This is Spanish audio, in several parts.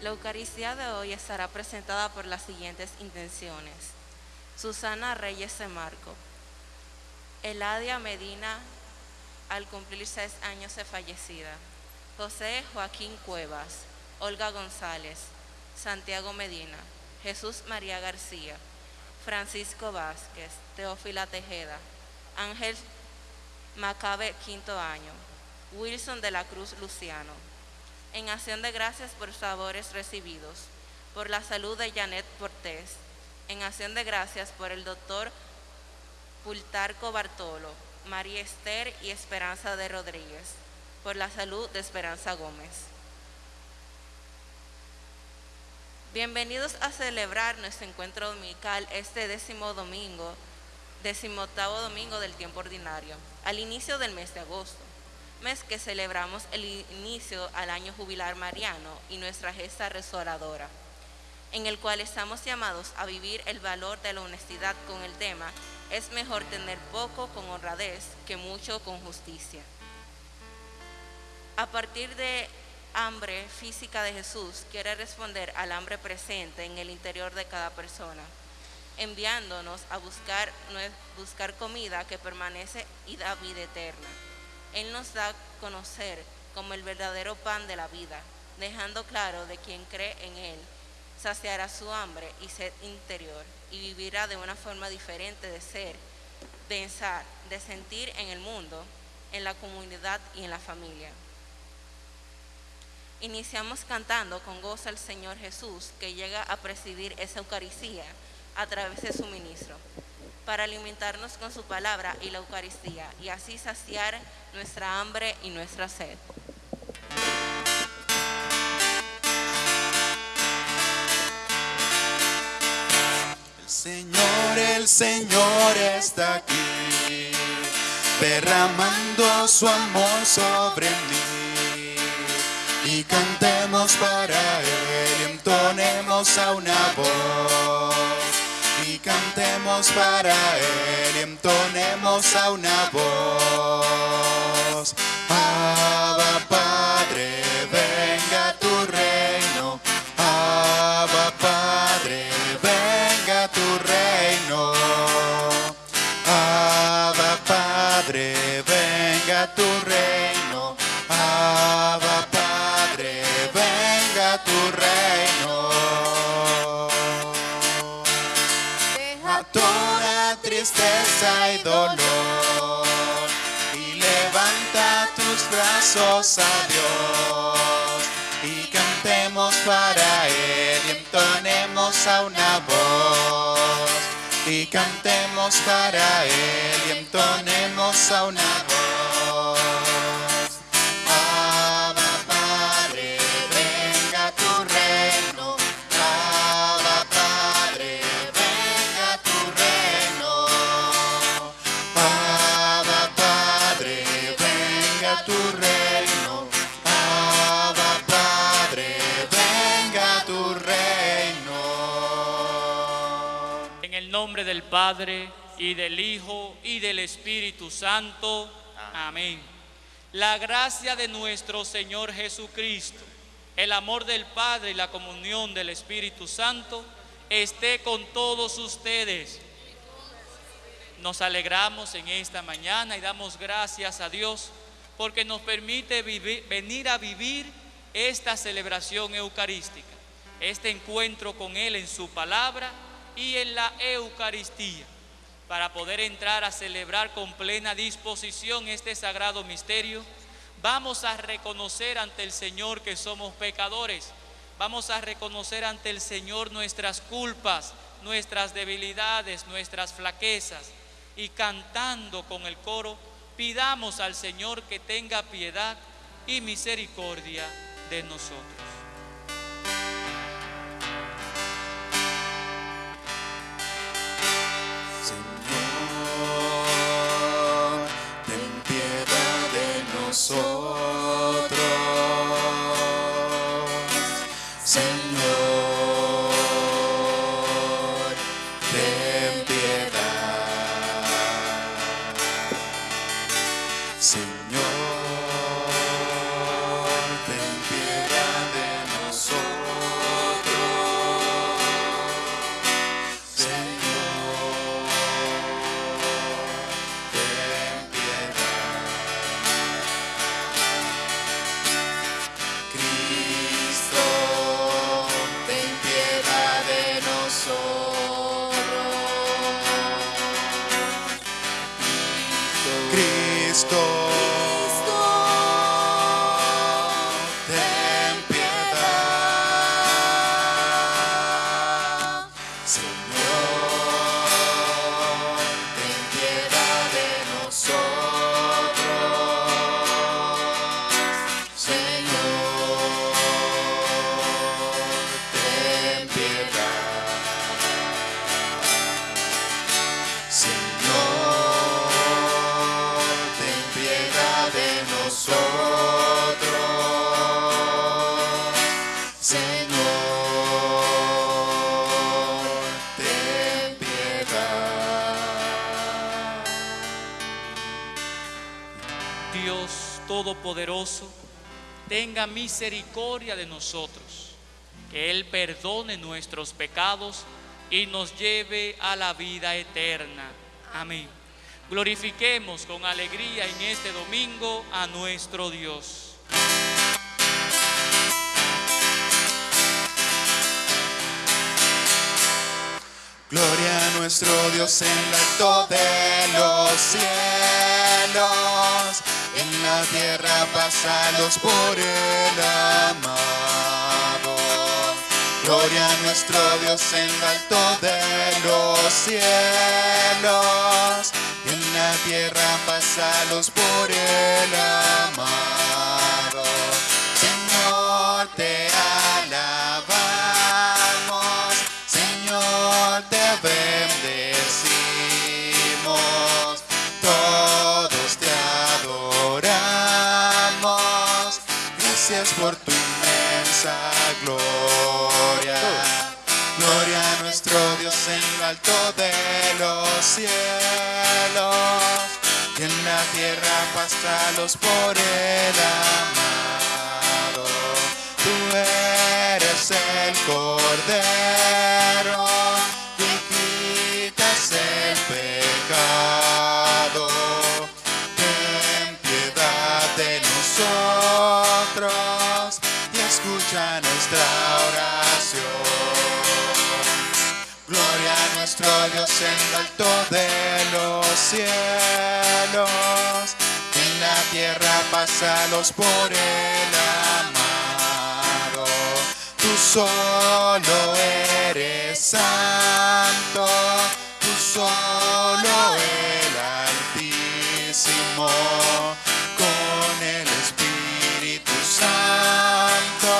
La Eucaristía de hoy estará presentada por las siguientes intenciones. Susana Reyes de Marco. Eladia Medina, al cumplir seis años de fallecida. José Joaquín Cuevas. Olga González. Santiago Medina. Jesús María García. Francisco Vázquez. Teófila Tejeda. Ángel Macabe, quinto año. Wilson de la Cruz Luciano. En acción de gracias por favores recibidos, por la salud de Janet Portés. En acción de gracias por el doctor Pultarco Bartolo, María Esther y Esperanza de Rodríguez. Por la salud de Esperanza Gómez. Bienvenidos a celebrar nuestro encuentro dominical este décimo domingo decimoctavo domingo del tiempo ordinario, al inicio del mes de agosto, mes que celebramos el inicio al año jubilar mariano y nuestra gesta restauradora, en el cual estamos llamados a vivir el valor de la honestidad con el tema es mejor tener poco con honradez que mucho con justicia. A partir de hambre física de Jesús, quiere responder al hambre presente en el interior de cada persona enviándonos a buscar, buscar comida que permanece y da vida eterna. Él nos da a conocer como el verdadero pan de la vida, dejando claro de quien cree en Él, saciará su hambre y sed interior y vivirá de una forma diferente de ser, pensar, de sentir en el mundo, en la comunidad y en la familia. Iniciamos cantando con gozo al Señor Jesús que llega a presidir esa Eucaristía a través de su ministro, para alimentarnos con su palabra y la Eucaristía, y así saciar nuestra hambre y nuestra sed. El Señor, el Señor está aquí, derramando su amor sobre mí. Y cantemos para Él y entonemos a una voz cantemos para Él y entonemos a una voz. Abba Padre, venga tristeza dolor y levanta tus brazos a Dios y cantemos para Él y entonemos a una voz y cantemos para Él y entonemos a una voz. Del Padre, y del Hijo, y del Espíritu Santo. Amén. La gracia de nuestro Señor Jesucristo, el amor del Padre y la comunión del Espíritu Santo esté con todos ustedes. Nos alegramos en esta mañana y damos gracias a Dios porque nos permite venir a vivir esta celebración eucarística, este encuentro con Él en su palabra y en la Eucaristía, para poder entrar a celebrar con plena disposición este sagrado misterio, vamos a reconocer ante el Señor que somos pecadores, vamos a reconocer ante el Señor nuestras culpas, nuestras debilidades, nuestras flaquezas, y cantando con el coro, pidamos al Señor que tenga piedad y misericordia de nosotros. Dios Todopoderoso, tenga misericordia de nosotros, que Él perdone nuestros pecados y nos lleve a la vida eterna. Amén. Glorifiquemos con alegría en este domingo a nuestro Dios. Gloria a nuestro Dios en lo alto de los cielos, en la tierra pasados por el amado. Gloria a nuestro Dios en lo alto de los cielos, en la tierra pasados por el amado. Señor, te gracias por tu inmensa gloria. Gloria a nuestro Dios en lo alto de los cielos, y en la tierra pastalos por el amado. Tú eres el Cordero en lo alto de los cielos, en la tierra pasalos por el amado. Tú solo eres santo, tú solo el Altísimo, con el Espíritu Santo,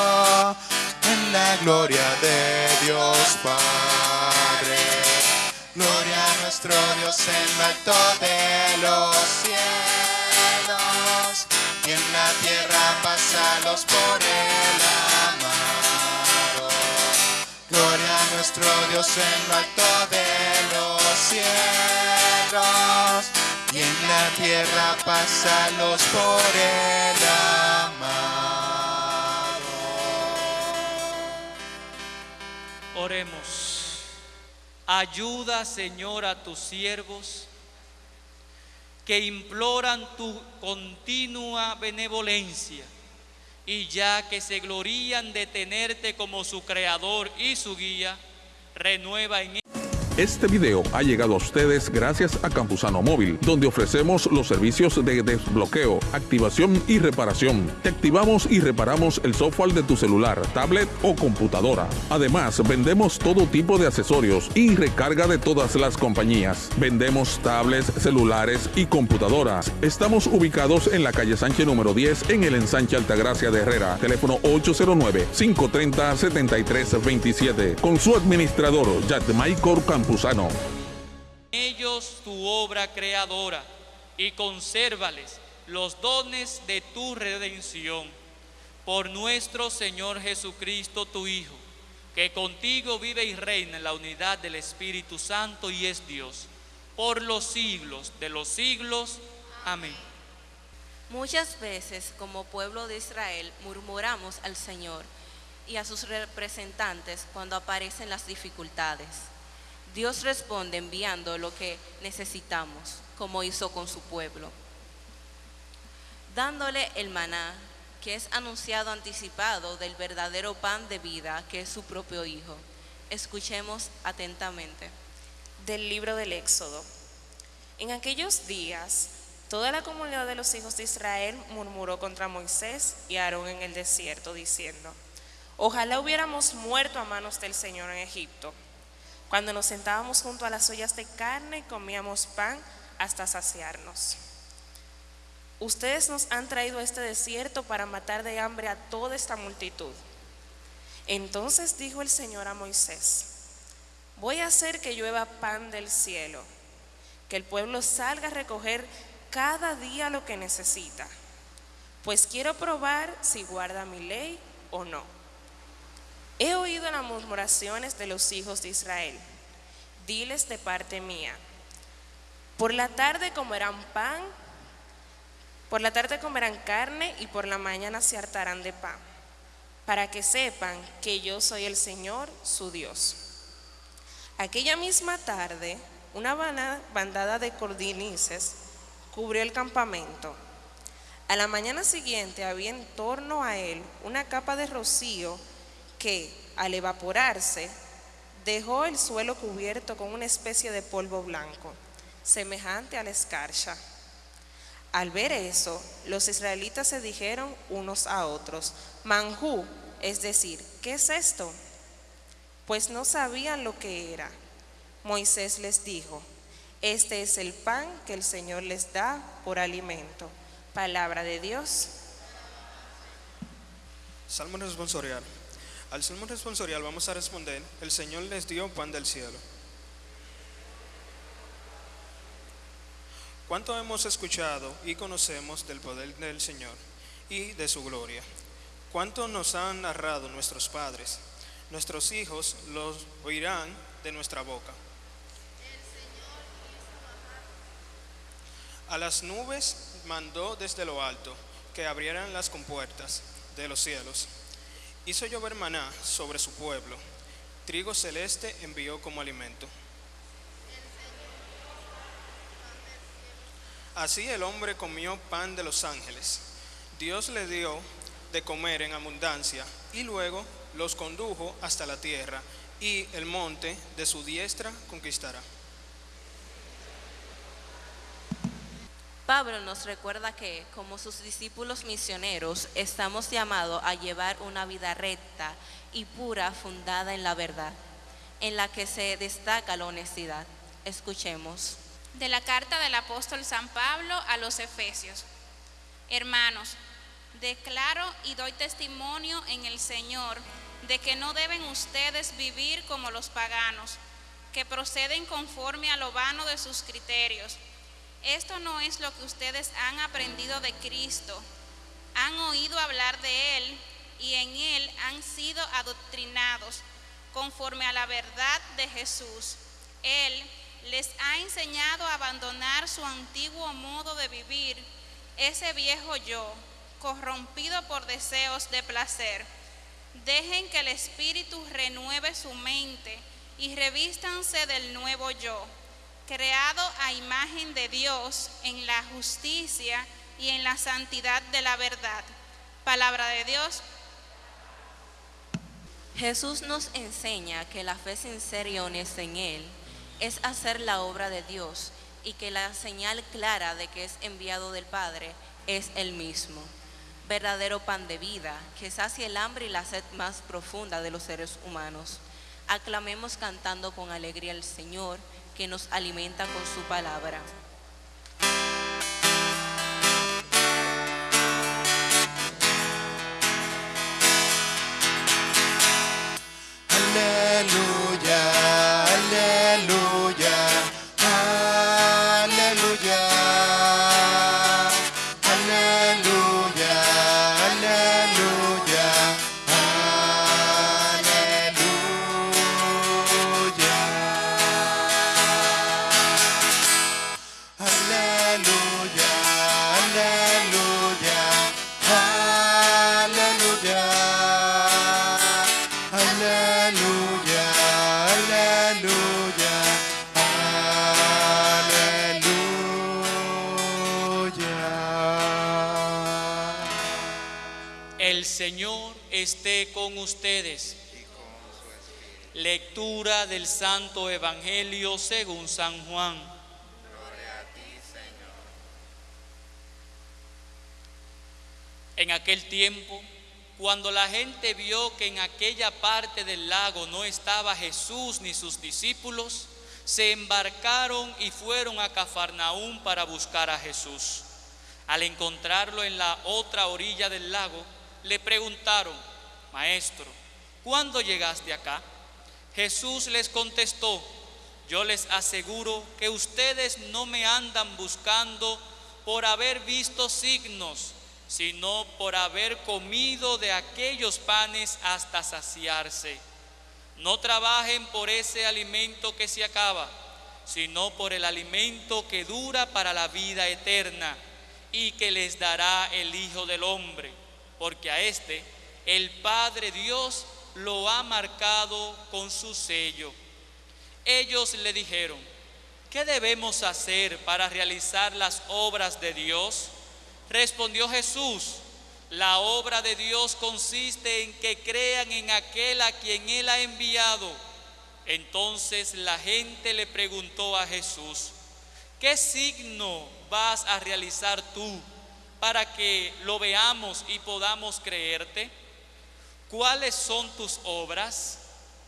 en la gloria de Dios Padre. Gloria a nuestro Dios en lo alto de los cielos, y en la tierra pasalos por el amado. Gloria a nuestro Dios en lo alto de los cielos, y en la tierra pasalos por el amado. Oremos. Ayuda, Señor, a tus siervos que imploran tu continua benevolencia. Y ya que se glorían de tenerte como su creador y su guía, renueva en Este video ha llegado a ustedes gracias a Campusano Móvil, donde ofrecemos los servicios de desbloqueo, activación y reparación. Te activamos y reparamos el software de tu celular, tablet o computadora. Además, vendemos todo tipo de accesorios y recarga de todas las compañías. Vendemos tablets, celulares y computadoras. Estamos ubicados en la calle Sánchez número 10 en el ensanche Altagracia de Herrera. Teléfono 809-530-7327. Con su administrador, Michael Campuzano. ellos tu obra creadora y consérvales los dones de tu redención. Por nuestro Señor Jesucristo, tu Hijo, que contigo vive y reina en la unidad del Espíritu Santo y es Dios, por los siglos de los siglos. Amén. Muchas veces como pueblo de Israel murmuramos al Señor y a sus representantes cuando aparecen las dificultades. Dios responde enviando lo que necesitamos, como hizo con su pueblo, dándole el maná, que es anunciado anticipado del verdadero pan de vida, que es su propio Hijo. Escuchemos atentamente. del libro del Éxodo. En aquellos días Toda la comunidad de los hijos de Israel murmuró contra Moisés y Aarón en el desierto, diciendo, Ojalá hubiéramos muerto a manos del Señor en Egipto, cuando nos sentábamos junto a las ollas de carne y comíamos pan hasta saciarnos. Ustedes nos han traído a este desierto para matar de hambre a toda esta multitud. Entonces dijo el Señor a Moisés, voy a hacer que llueva pan del cielo, que el pueblo salga a recoger cada día lo que necesita, pues quiero probar si guarda mi ley o no. He oído las murmuraciones de los hijos de Israel. Diles de parte mía. Por la tarde comerán pan, por la tarde comerán carne y por la mañana se hartarán de pan, para que sepan que yo soy el Señor, su Dios. Aquella misma tarde, una bandada de cordinices cubrió el campamento. A la mañana siguiente había en torno a él una capa de rocío que, al evaporarse, dejó el suelo cubierto con una especie de polvo blanco, semejante a la escarcha. Al ver eso, los israelitas se dijeron unos a otros, Manjú, es decir, ¿qué es esto? Pues no sabían lo que era. Moisés les dijo, este es el pan que el Señor les da por alimento. Palabra de Dios. Salmo responsorial. Al salmo responsorial vamos a responder, el Señor les dio pan del cielo. ¿Cuánto hemos escuchado y conocemos del poder del Señor y de su gloria? ¿Cuánto nos han narrado nuestros padres? Nuestros hijos los oirán de nuestra boca. A las nubes mandó desde lo alto que abrieran las compuertas de los cielos. Hizo llover maná sobre su pueblo. Trigo celeste envió como alimento. Así el hombre comió pan de los ángeles. Dios le dio de comer en abundancia y luego los condujo hasta la tierra y el monte de su diestra conquistará. Pablo nos recuerda que como sus discípulos misioneros estamos llamados a llevar una vida recta y pura fundada en la verdad, en la que se destaca la honestidad. Escuchemos. De la carta del apóstol San Pablo a los Efesios. Hermanos, declaro y doy testimonio en el Señor de que no deben ustedes vivir como los paganos, que proceden conforme a lo vano de sus criterios esto no es lo que ustedes han aprendido de Cristo. Han oído hablar de Él y en Él han sido adoctrinados conforme a la verdad de Jesús. Él les ha enseñado a abandonar su antiguo modo de vivir, ese viejo yo, corrompido por deseos de placer. Dejen que el Espíritu renueve su mente y revístanse del nuevo yo creado a imagen de Dios en la justicia y en la santidad de la verdad. Palabra de Dios. Jesús nos enseña que la fe sincera y honesta en Él es hacer la obra de Dios y que la señal clara de que es enviado del Padre es el mismo. Verdadero pan de vida que sacia el hambre y la sed más profunda de los seres humanos. Aclamemos cantando con alegría al Señor que nos alimenta con su palabra. Aleluya, esté con ustedes. Lectura del Santo Evangelio según San Juan. En aquel tiempo, cuando la gente vio que en aquella parte del lago no estaba Jesús ni sus discípulos, se embarcaron y fueron a Cafarnaúm para buscar a Jesús. Al encontrarlo en la otra orilla del lago, le preguntaron, Maestro, ¿cuándo llegaste acá? Jesús les contestó, yo les aseguro que ustedes no me andan buscando por haber visto signos, sino por haber comido de aquellos panes hasta saciarse. No trabajen por ese alimento que se acaba, sino por el alimento que dura para la vida eterna y que les dará el Hijo del Hombre, porque a este el Padre Dios lo ha marcado con su sello. Ellos le dijeron, ¿qué debemos hacer para realizar las obras de Dios? Respondió Jesús, la obra de Dios consiste en que crean en aquel a quien Él ha enviado. Entonces la gente le preguntó a Jesús, ¿qué signo vas a realizar tú para que lo veamos y podamos creerte? ¿Cuáles son tus obras?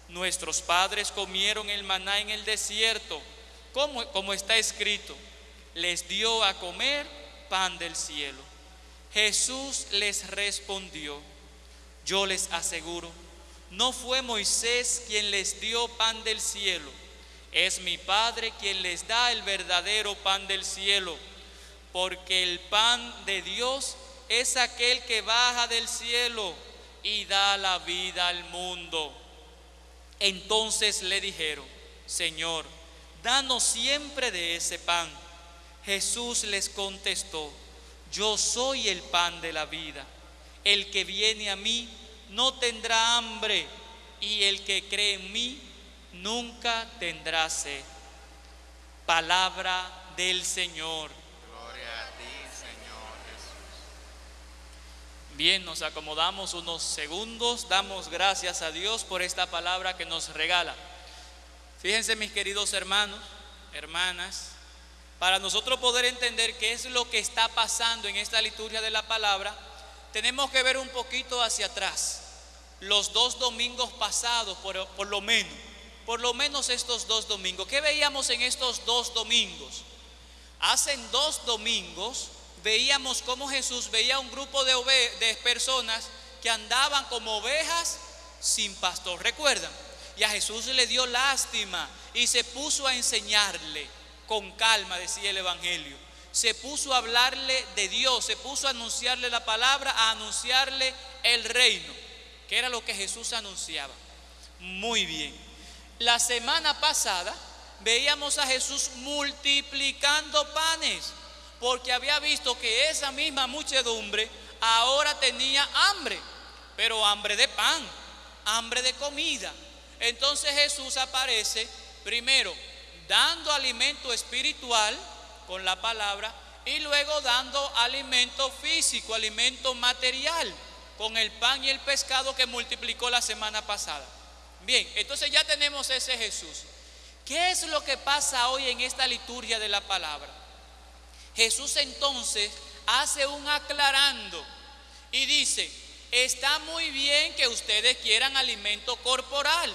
Nuestros padres comieron el maná en el desierto, como, como está escrito, les dio a comer pan del cielo. Jesús les respondió, yo les aseguro, no fue Moisés quien les dio pan del cielo, es mi Padre quien les da el verdadero pan del cielo, porque el pan de Dios es aquel que baja del cielo y da la vida al mundo. Entonces le dijeron, Señor, danos siempre de ese pan. Jesús les contestó, yo soy el pan de la vida. El que viene a mí no tendrá hambre y el que cree en mí nunca tendrá sed. Palabra del Señor. Gloria a ti, Señor Jesús. Bien, nos acomodamos unos segundos, damos gracias a Dios por esta palabra que nos regala. Fíjense mis queridos hermanos, hermanas, para nosotros poder entender qué es lo que está pasando en esta liturgia de la palabra, tenemos que ver un poquito hacia atrás. Los dos domingos pasados, por, lo menos, por lo menos estos dos domingos. ¿Qué veíamos en estos dos domingos? Hace dos domingos veíamos cómo Jesús veía un grupo de, de personas que andaban como ovejas sin pastor. ¿Recuerdan? Y a Jesús le dio lástima y se puso a enseñarle con calma, decía el Evangelio. Se puso a hablarle de Dios, se puso a anunciarle la palabra, a anunciarle el reino, que era lo que Jesús anunciaba. Muy bien. La semana pasada veíamos a Jesús multiplicando panes, porque había visto que esa misma muchedumbre ahora tenía hambre, pero hambre de pan, hambre de comida. Entonces Jesús aparece primero dando alimento espiritual con la palabra y luego dando alimento físico, alimento material con el pan y el pescado que multiplicó la semana pasada. Bien, entonces ya tenemos ese Jesús. ¿Qué es lo que pasa hoy en esta liturgia de la palabra? Jesús entonces hace un aclarando y dice, está muy bien que ustedes quieran alimento corporal,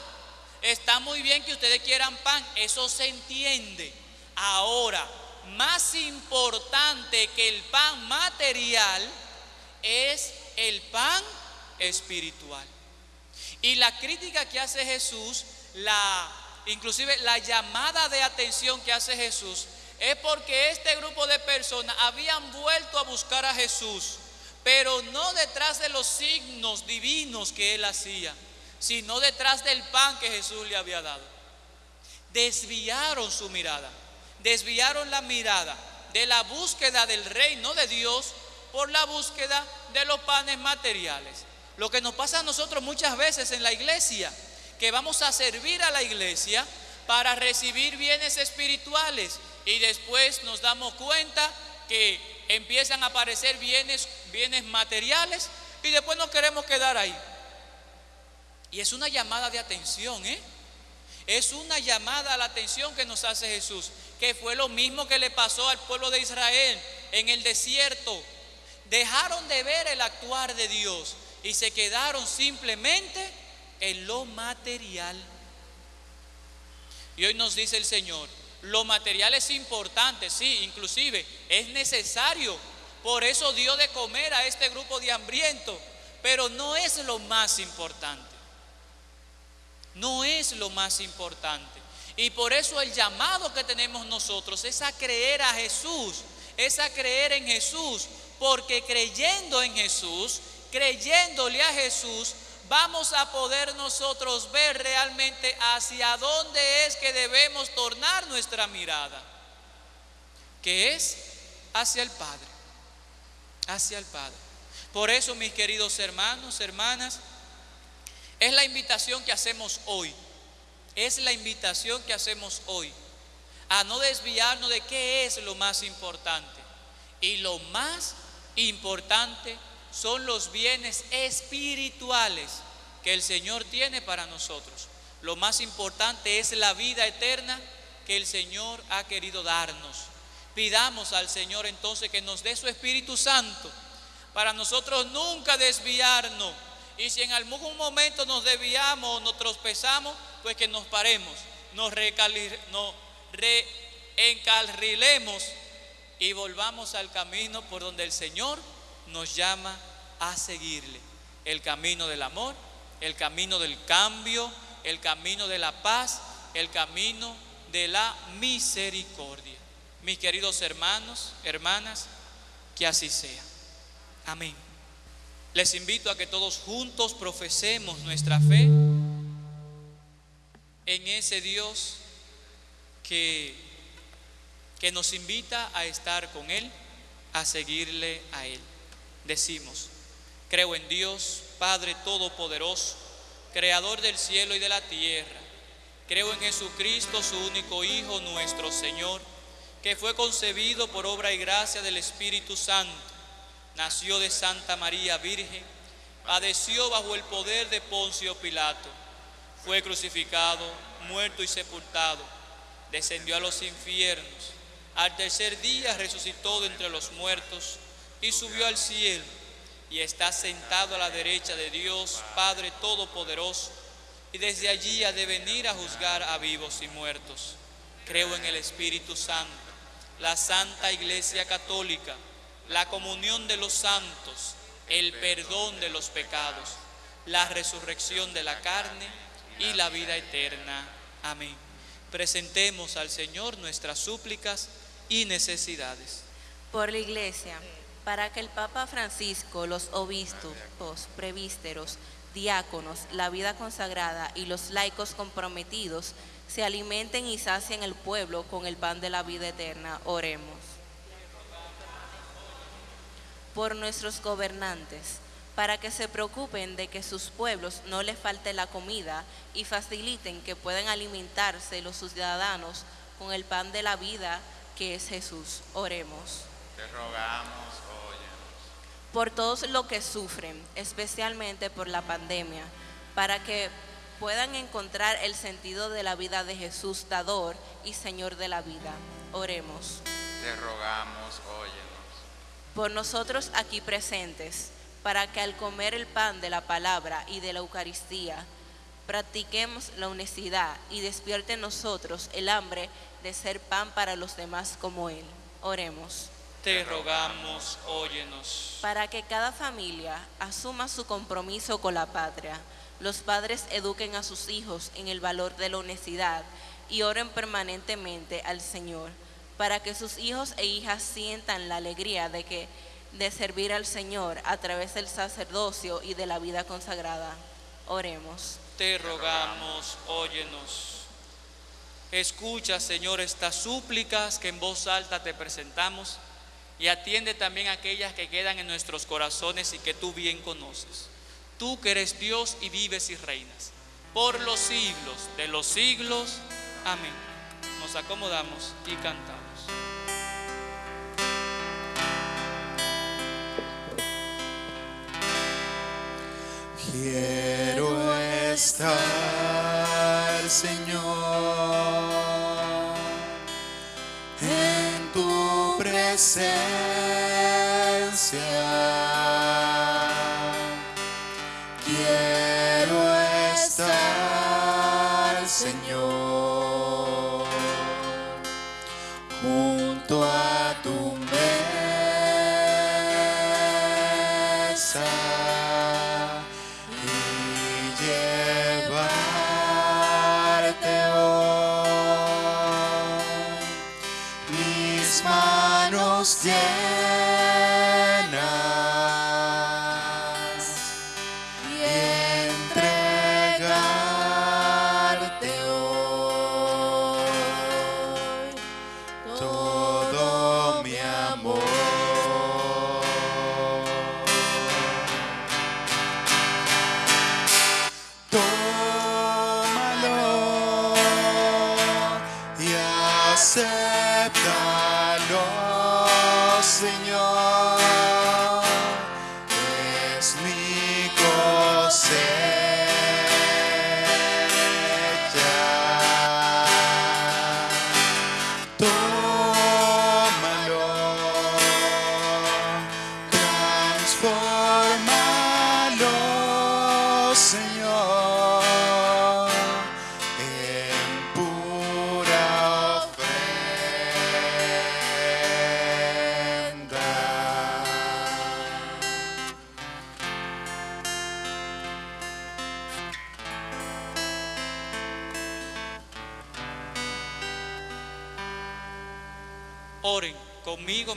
está muy bien que ustedes quieran pan, eso se entiende. Ahora, más importante que el pan material es el pan espiritual. Y la crítica que hace Jesús, la inclusive la llamada de atención que hace Jesús es porque este grupo de personas habían vuelto a buscar a Jesús, pero no detrás de los signos divinos que él hacía, sino detrás del pan que Jesús le había dado. Desviaron su mirada, desviaron la mirada de la búsqueda del reino de Dios por la búsqueda de los panes materiales. Lo que nos pasa a nosotros muchas veces en la iglesia, que vamos a servir a la iglesia para recibir bienes espirituales y después nos damos cuenta que empiezan a aparecer bienes, bienes materiales y después nos queremos quedar ahí. Y es una llamada de atención, ¿eh? Es una llamada a la atención que nos hace Jesús, que fue lo mismo que le pasó al pueblo de Israel en el desierto. dejaron de ver el actuar de Dios y se quedaron simplemente en lo material. Y hoy nos dice el Señor, lo material es importante, sí, inclusive es necesario. Por eso dio de comer a este grupo de hambrientos, pero no es lo más importante. No es lo más importante. Y por eso el llamado que tenemos nosotros es a creer a Jesús, es a creer en Jesús, porque creyendo en Jesús, creyéndole a Jesús, vamos a poder nosotros ver realmente hacia dónde es que debemos tornar nuestra mirada, que es hacia el Padre, hacia el Padre. Por eso, mis queridos hermanos, hermanas, es la invitación que hacemos hoy, es la invitación que hacemos hoy, a no desviarnos de qué es lo más importante. Y lo más importante son los bienes espirituales que el Señor tiene para nosotros. Lo más importante es la vida eterna que el Señor ha querido darnos. Pidamos al Señor entonces que nos dé su Espíritu Santo para nosotros nunca desviarnos. Y si en algún momento nos desviamos o nos tropezamos, pues que nos paremos, nos, nos reencarrilemos y volvamos al camino por donde el Señor nos llama a seguirle. El camino del amor, el camino del cambio, el camino de la paz, el camino de la misericordia. Mis queridos hermanos, hermanas, que así sea. Amén. Les invito a que todos juntos profesemos nuestra fe en ese Dios que, que nos invita a estar con Él, a seguirle a Él decimos, creo en Dios, Padre Todopoderoso, Creador del cielo y de la tierra. Creo en Jesucristo, su único Hijo, nuestro Señor, que fue concebido por obra y gracia del Espíritu Santo. Nació de Santa María Virgen, padeció bajo el poder de Poncio Pilato, fue crucificado, muerto y sepultado, descendió a los infiernos, al tercer día resucitó de entre los muertos, y subió al cielo y está sentado a la derecha de Dios, Padre Todopoderoso, y desde allí ha de venir a juzgar a vivos y muertos. Creo en el Espíritu Santo, la Santa Iglesia Católica, la comunión de los santos, el perdón de los pecados, la resurrección de la carne y la vida eterna. Amén. Presentemos al Señor nuestras súplicas y necesidades. Por la Iglesia para que el Papa Francisco, los obispos, prevísteros, diáconos, la vida consagrada y los laicos comprometidos se alimenten y sacien el pueblo con el pan de la vida eterna. Oremos. Por nuestros gobernantes, para que se preocupen de que sus pueblos no les falte la comida y faciliten que puedan alimentarse los ciudadanos con el pan de la vida que es Jesús. Oremos. Te rogamos por todos los que sufren, especialmente por la pandemia, para que puedan encontrar el sentido de la vida de Jesús, dador y Señor de la vida. Oremos. Te rogamos, óyenos. Por nosotros aquí presentes, para que al comer el pan de la palabra y de la Eucaristía, practiquemos la honestidad y despierte en nosotros el hambre de ser pan para los demás como Él. Oremos te rogamos, óyenos. Para que cada familia asuma su compromiso con la patria, los padres eduquen a sus hijos en el valor de la honestidad y oren permanentemente al Señor, para que sus hijos e hijas sientan la alegría de que de servir al Señor a través del sacerdocio y de la vida consagrada. Oremos. Te rogamos, óyenos. Escucha, Señor, estas súplicas que en voz alta te presentamos y atiende también aquellas que quedan en nuestros corazones y que tú bien conoces. Tú que eres Dios y vives y reinas por los siglos de los siglos. Amén. Nos acomodamos y cantamos. Quiero estar, Señor, en tu presencia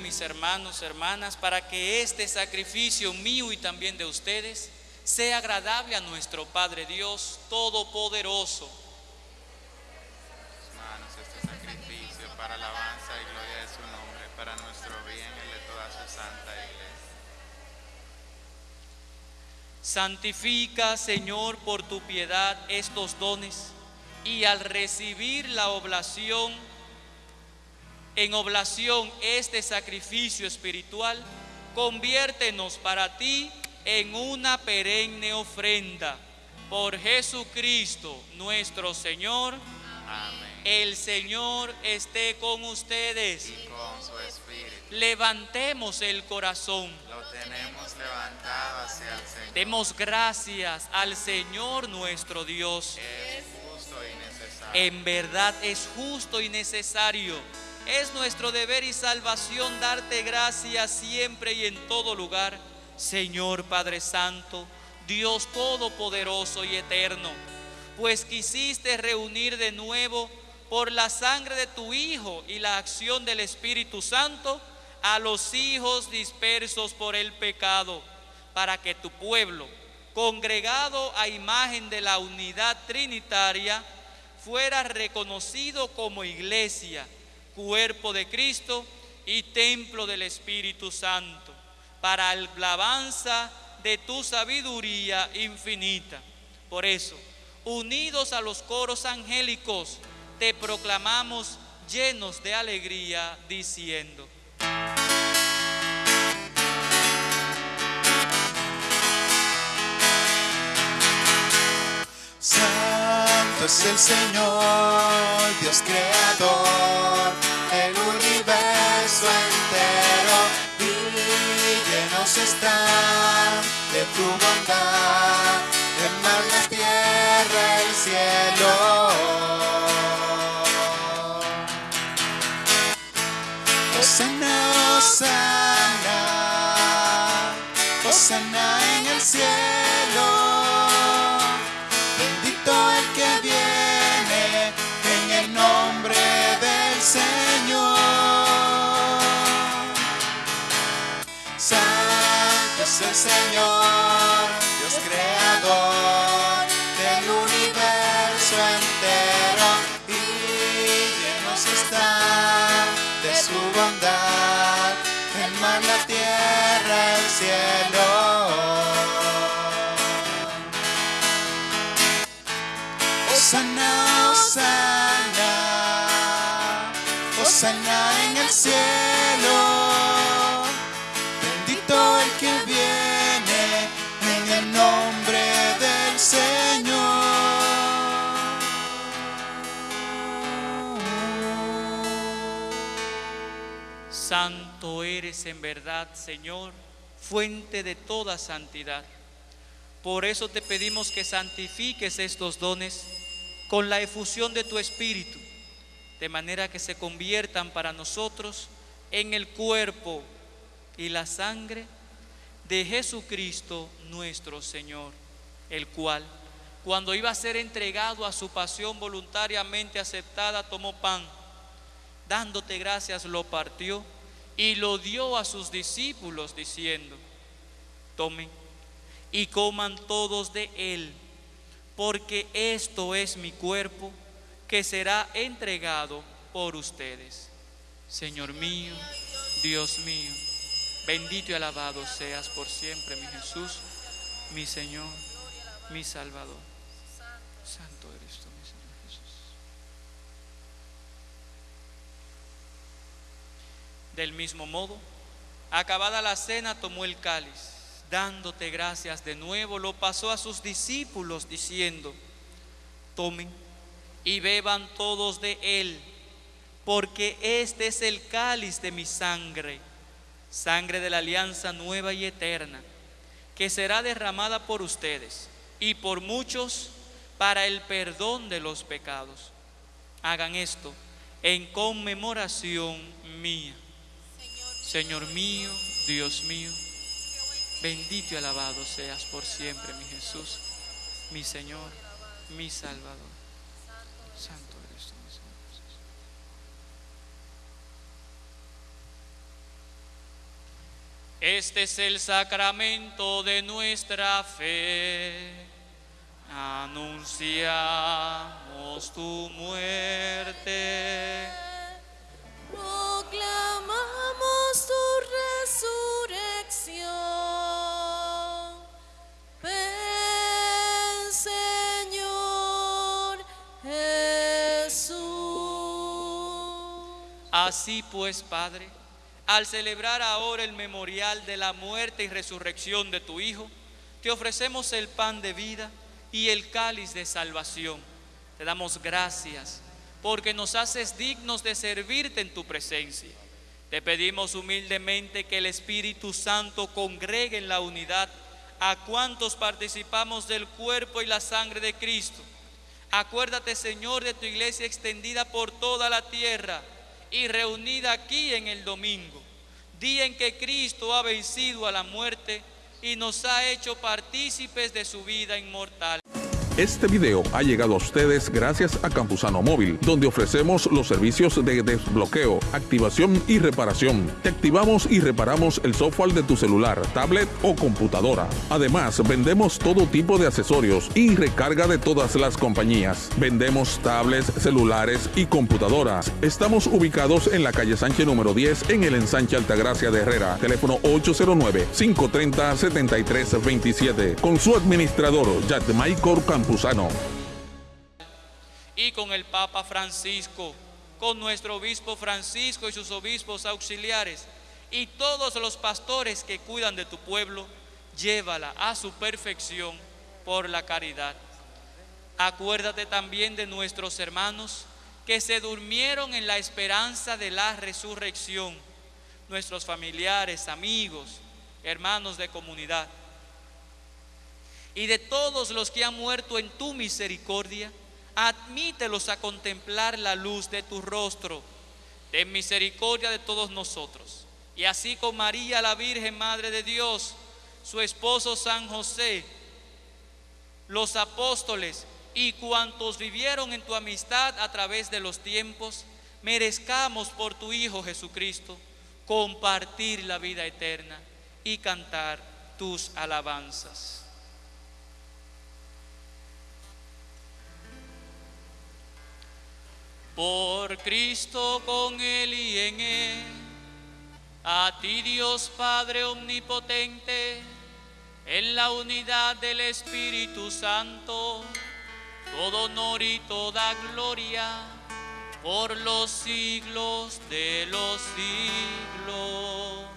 mis hermanos, hermanas, para que este sacrificio mío y también de ustedes sea agradable a nuestro Padre Dios Todopoderoso. manos este sacrificio para alabanza y gloria de su nombre, para nuestro bien y de toda su santa iglesia. Santifica, Señor, por tu piedad estos dones y al recibir la oblación, en oblación este sacrificio espiritual, conviértenos para ti en una perenne ofrenda. Por Jesucristo nuestro Señor, Amén. el Señor esté con ustedes. Y con su espíritu Levantemos el corazón. lo tenemos levantado hacia el Señor. Demos gracias al Señor nuestro Dios. Es justo y necesario. En verdad es justo y necesario. Es nuestro deber y salvación darte gracias siempre y en todo lugar, Señor Padre Santo, Dios Todopoderoso y Eterno, pues quisiste reunir de nuevo por la sangre de tu Hijo y la acción del Espíritu Santo a los hijos dispersos por el pecado, para que tu pueblo, congregado a imagen de la unidad trinitaria, fuera reconocido como iglesia, cuerpo de Cristo y templo del Espíritu Santo, para alabanza de tu sabiduría infinita. Por eso, unidos a los coros angélicos, te proclamamos llenos de alegría, diciendo, Santo es el Señor, Dios creador y de tu bondad, el mar, la tierra, el cielo. Osana, Osana, Osana en el cielo. Bendito el que viene en el nombre del Señor. Es el Señor, Dios creador del universo entero y llenos están de su bondad el mar, la tierra, el cielo. Osana, Osana, Osana en el cielo. En verdad, Señor, fuente de toda santidad. Por eso te pedimos que santifiques estos dones con la efusión de tu Espíritu, de manera que se conviertan para nosotros en el cuerpo y la sangre de Jesucristo nuestro Señor, el cual, cuando iba a ser entregado a su pasión voluntariamente aceptada, tomó pan, dándote gracias, lo partió y lo dio a sus discípulos, diciendo, tomen y coman todos de él, porque esto es mi cuerpo que será entregado por ustedes. Señor mío, Dios mío, bendito y alabado seas por siempre, mi Jesús, mi Señor, mi Salvador. Santo eres tú, mi Señor Jesús. Del mismo modo, acabada la cena, tomó el cáliz, dándote gracias de nuevo, lo pasó a sus discípulos diciendo, tomen y beban todos de él, porque este es el cáliz de mi sangre, sangre de la alianza nueva y eterna, que será derramada por ustedes y por muchos para el perdón de los pecados. Hagan esto en conmemoración mía. Señor mío, Dios mío, bendito y alabado seas por siempre, mi Jesús, mi Señor, mi Salvador. Santo eres tú, mi Señor. Este es el sacramento de nuestra fe. Anunciamos tu muerte. Así pues, Padre, al celebrar ahora el memorial de la muerte y resurrección de tu Hijo, te ofrecemos el pan de vida y el cáliz de salvación. Te damos gracias porque nos haces dignos de servirte en tu presencia. Te pedimos humildemente que el Espíritu Santo congregue en la unidad a cuantos participamos del cuerpo y la sangre de Cristo. Acuérdate, Señor, de tu iglesia extendida por toda la tierra y reunida aquí en el domingo, día en que Cristo ha vencido a la muerte y nos ha hecho partícipes de su vida inmortal. Este video ha llegado a ustedes gracias a Campusano Móvil, donde ofrecemos los servicios de desbloqueo, activación y reparación. Te activamos y reparamos el software de tu celular, tablet o computadora. Además, vendemos todo tipo de accesorios y recarga de todas las compañías. Vendemos tablets, celulares y computadoras. Estamos ubicados en la calle Sánchez número 10 en el ensanche Altagracia de Herrera. Teléfono 809-530-7327. Con su administrador, Jack Michael Y con el Papa Francisco, con nuestro obispo Francisco y sus obispos auxiliares y todos los pastores que cuidan de tu pueblo, llévala a su perfección por la caridad. Acuérdate también de nuestros hermanos que se durmieron en la esperanza de la resurrección, nuestros familiares, amigos, hermanos de comunidad y de todos los que han muerto en tu misericordia, admítelos a contemplar la luz de tu rostro. Ten misericordia de todos nosotros. Y así con María, la Virgen Madre de Dios, su esposo San José, los apóstoles y cuantos vivieron en tu amistad a través de los tiempos, merezcamos por tu Hijo Jesucristo compartir la vida eterna y cantar tus alabanzas. Por Cristo con Él y en Él, a ti Dios Padre Omnipotente, en la unidad del Espíritu Santo, todo honor y toda gloria por los siglos de los siglos.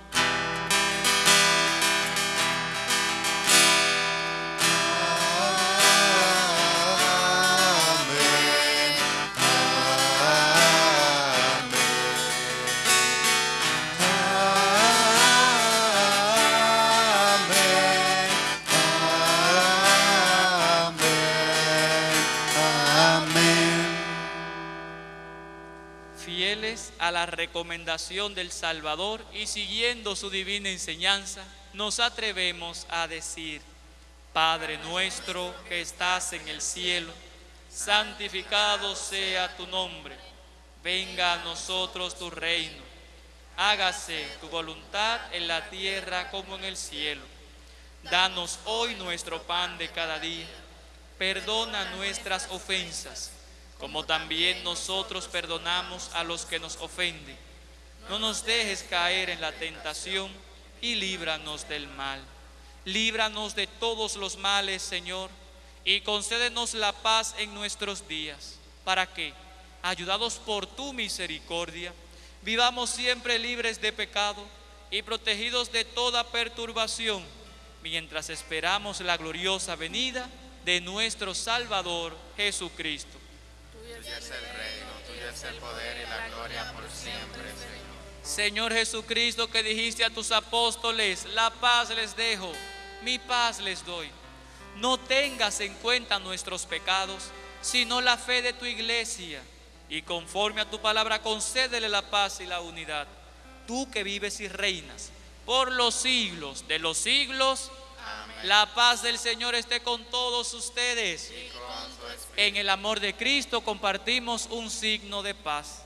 Recomendación del Salvador y siguiendo su divina enseñanza, nos atrevemos a decir, Padre nuestro que estás en el cielo, santificado sea tu nombre, venga a nosotros tu reino, hágase tu voluntad en la tierra como en el cielo. Danos hoy nuestro pan de cada día, perdona nuestras ofensas, como también nosotros perdonamos a los que nos ofenden. No nos dejes caer en la tentación y líbranos del mal. Líbranos de todos los males, Señor, y concédenos la paz en nuestros días, para que, ayudados por tu misericordia, vivamos siempre libres de pecado y protegidos de toda perturbación, mientras esperamos la gloriosa venida de nuestro Salvador Jesucristo. Tuyo es el reino, tuyo es el poder y la gloria por siempre, Señor. Señor Jesucristo, que dijiste a tus apóstoles, la paz les dejo, mi paz les doy. No tengas en cuenta nuestros pecados, sino la fe de tu iglesia. Y conforme a tu palabra, concédele la paz y la unidad. Tú que vives y reinas por los siglos de los siglos. La paz del Señor esté con todos ustedes. Con. En el amor de Cristo compartimos un signo de paz.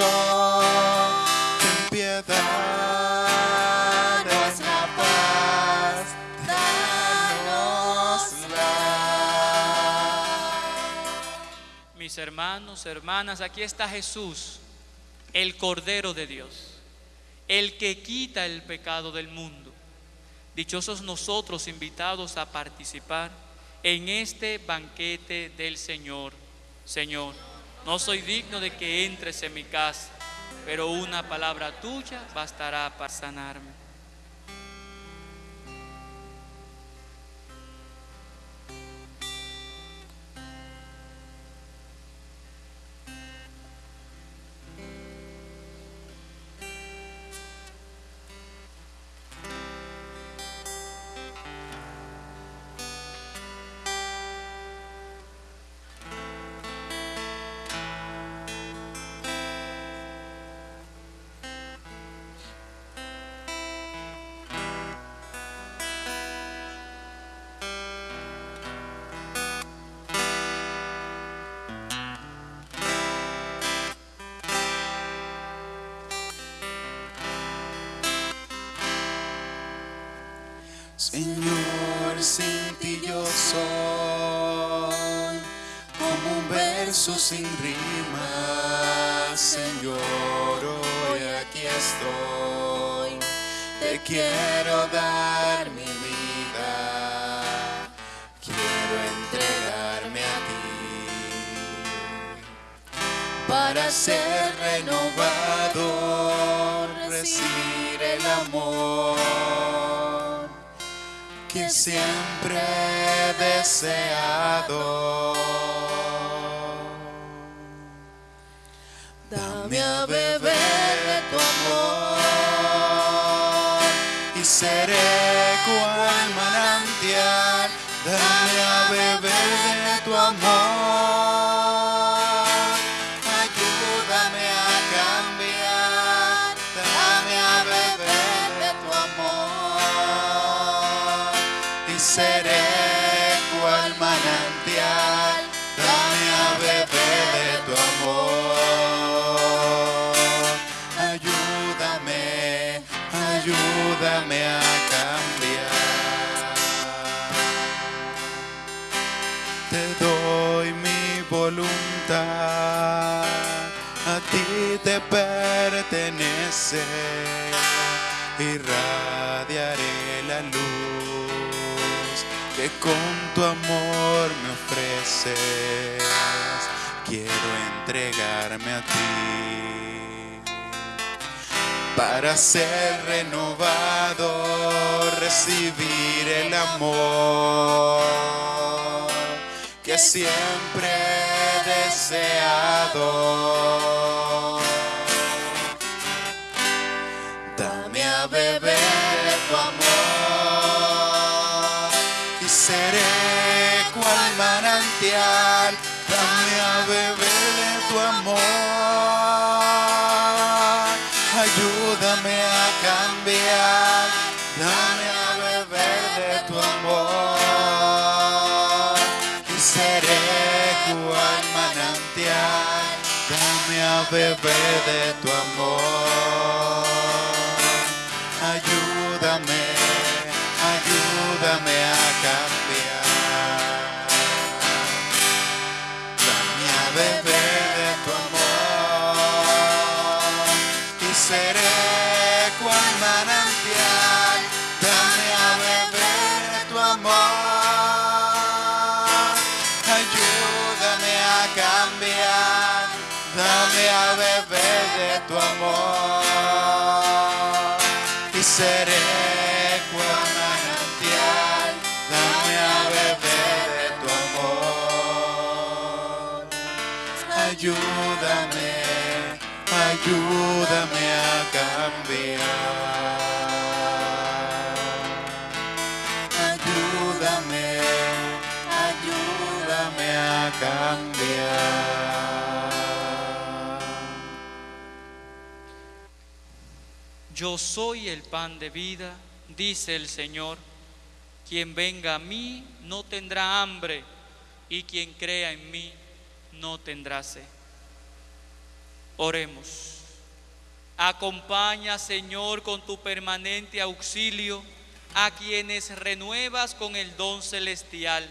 Mundo, ten piedad, danos la paz, danosla. Mis hermanos, hermanas, aquí está Jesús, el Cordero de Dios, el que quita el pecado del mundo. Dichosos nosotros invitados a participar en este banquete del Señor. Señor, no soy digno de que entres en mi casa, pero una palabra tuya bastará para sanarme. Señor, sin ti yo soy como un verso sin rima. Señor, hoy aquí estoy. Te quiero dar mi vida. Quiero entregarme a ti para ser renovado, recibir el amor que siempre he deseado. Dame a beber de tu amor y seré cual manantial. Dame a beber de tu amor. Ayúdame a cambiar. Te doy mi voluntad, a ti te pertenece, irradiaré la luz que con tu amor me ofreces. Quiero entregarme a ti para ser renovado, recibir el amor que siempre he deseado. Dame a beber tu amor y seré cual manantial. Dame a beber tu amor. Ayúdame a cambiar. Dame a beber de tu amor y seré cual manantial. Dame a beber de tu amor. Ayúdame, ayúdame a tu amor y seré cual manantial. Dame a beber de tu amor. Ayúdame, ayúdame a cambiar. Ayúdame, ayúdame a cambiar. Yo soy el pan de vida, dice el Señor. Quien venga a mí no tendrá hambre, y quien crea en mí no tendrá sed. Oremos. Acompaña, Señor, con tu permanente auxilio a quienes renuevas con el don celestial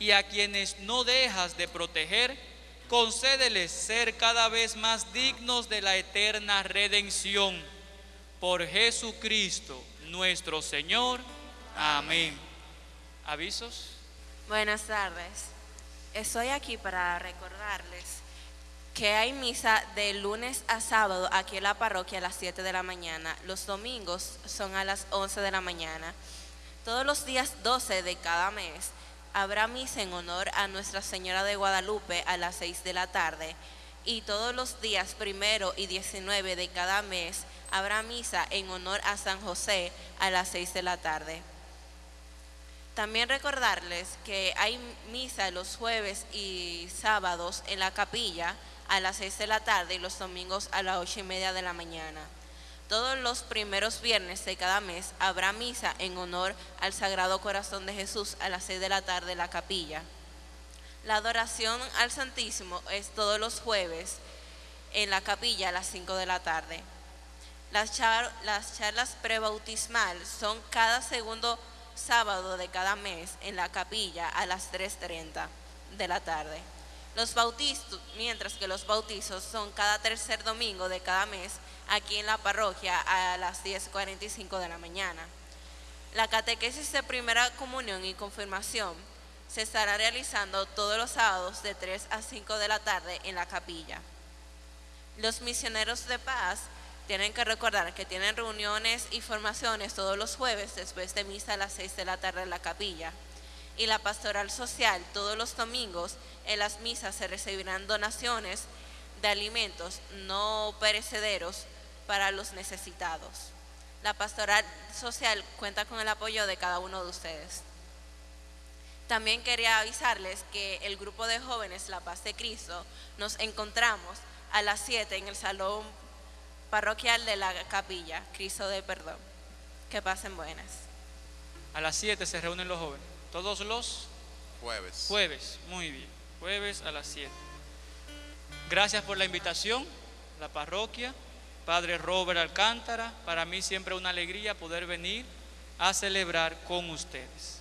y a quienes no dejas de proteger, concédeles ser cada vez más dignos de la eterna redención. Por Jesucristo nuestro Señor. Amén. ¿Avisos? Buenas tardes. Estoy aquí para recordarles que hay misa de lunes a sábado aquí en la parroquia a las 7 de la mañana. Los domingos son a las 11 de la mañana. Todos los días 12 de cada mes habrá misa en honor a Nuestra Señora de Guadalupe a las 6 de la tarde. Y todos los días primero y 19 de cada mes habrá misa en honor a San José a las 6 de la tarde. También recordarles que hay misa los jueves y sábados en la capilla a las 6 de la tarde y los domingos a las 8 y media de la mañana. Todos los primeros viernes de cada mes habrá misa en honor al Sagrado Corazón de Jesús a las 6 de la tarde en la capilla. La adoración al Santísimo es todos los jueves en la capilla a las 5 de la tarde. Las, char- las charlas prebautismal son cada segundo sábado de cada mes en la capilla a las 3.30 de la tarde. Los bautizos, mientras que los bautizos son cada tercer domingo de cada mes aquí en la parroquia a las 10.45 de la mañana. La catequesis de primera comunión y confirmación se estará realizando todos los sábados de 3 a 5 de la tarde en la capilla. Los misioneros de paz tienen que recordar que tienen reuniones y formaciones todos los jueves después de misa a las 6 de la tarde en la capilla. Y la pastoral social todos los domingos en las misas se recibirán donaciones de alimentos no perecederos para los necesitados. La pastoral social cuenta con el apoyo de cada uno de ustedes. También quería avisarles que el grupo de jóvenes La Paz de Cristo nos encontramos a las 7 en el salón parroquial de la capilla, Cristo de Perdón. Que pasen buenas. A las 7 se reúnen los jóvenes. Todos los Jueves. jueves. Muy bien. Jueves a las 7. Gracias por la invitación, la parroquia, Padre Robert Alcántara. Para mí siempre una alegría poder venir a celebrar con ustedes.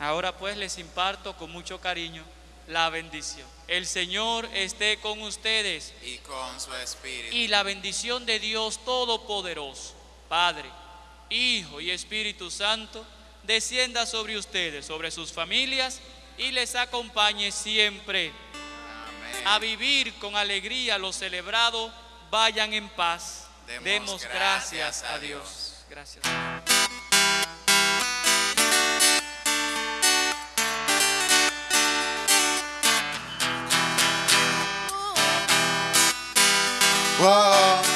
Ahora pues les imparto con mucho cariño la bendición. El Señor esté con ustedes Y con su espíritu. y la bendición de Dios Todopoderoso, Padre, Hijo y Espíritu Santo, descienda sobre ustedes, sobre sus familias y les acompañe siempre Amén. a vivir con alegría lo celebrado. Vayan en paz. Demos Demos, gracias gracias, a. Dios. Gracias. Whoa.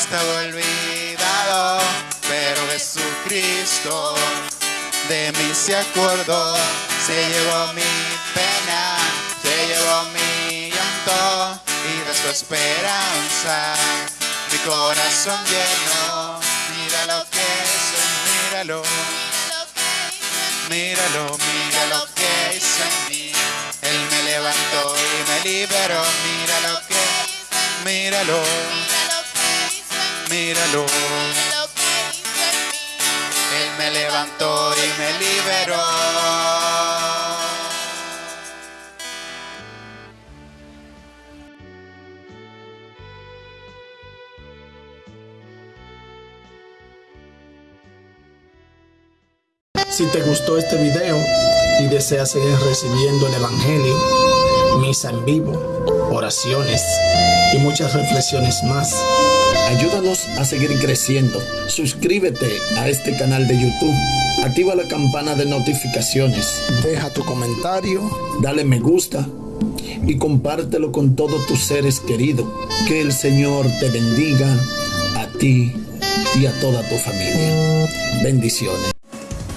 Estaba olvidado, pero Jesucristo de mí se acordó. Se llevó mi pena, se llevó mi llanto y de su esperanza mi corazón lleno. Mira lo que hizo, míralo. Míralo, mira lo que hizo en mí. Él me levantó y me liberó. Mira lo que, míralo, míralo. Él me levantó y me liberó. Si te gustó este video y deseas seguir recibiendo el Evangelio, misa en vivo, oraciones y muchas reflexiones más, ayúdanos a seguir creciendo. Suscríbete a este canal de YouTube, activa la campana de notificaciones, deja tu comentario, dale me gusta y compártelo con todos tus seres queridos. Que el Señor te bendiga a ti y a toda tu familia. Bendiciones.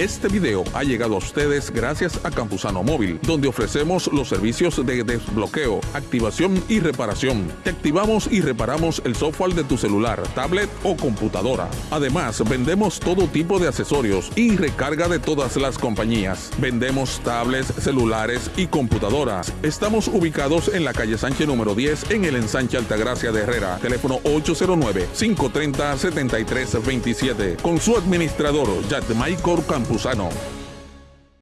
Este video ha llegado a ustedes gracias a Campusano Móvil, donde ofrecemos los servicios de desbloqueo, activación y reparación. Te activamos y reparamos el software de tu celular, tablet o computadora. Además, vendemos todo tipo de accesorios y recarga de todas las compañías. Vendemos tablets, celulares y computadoras. Estamos ubicados en la calle Sánchez número 10 en el ensanche Altagracia de Herrera. Teléfono 809-530-7327. Con su administrador, Jack Michael Campuzano.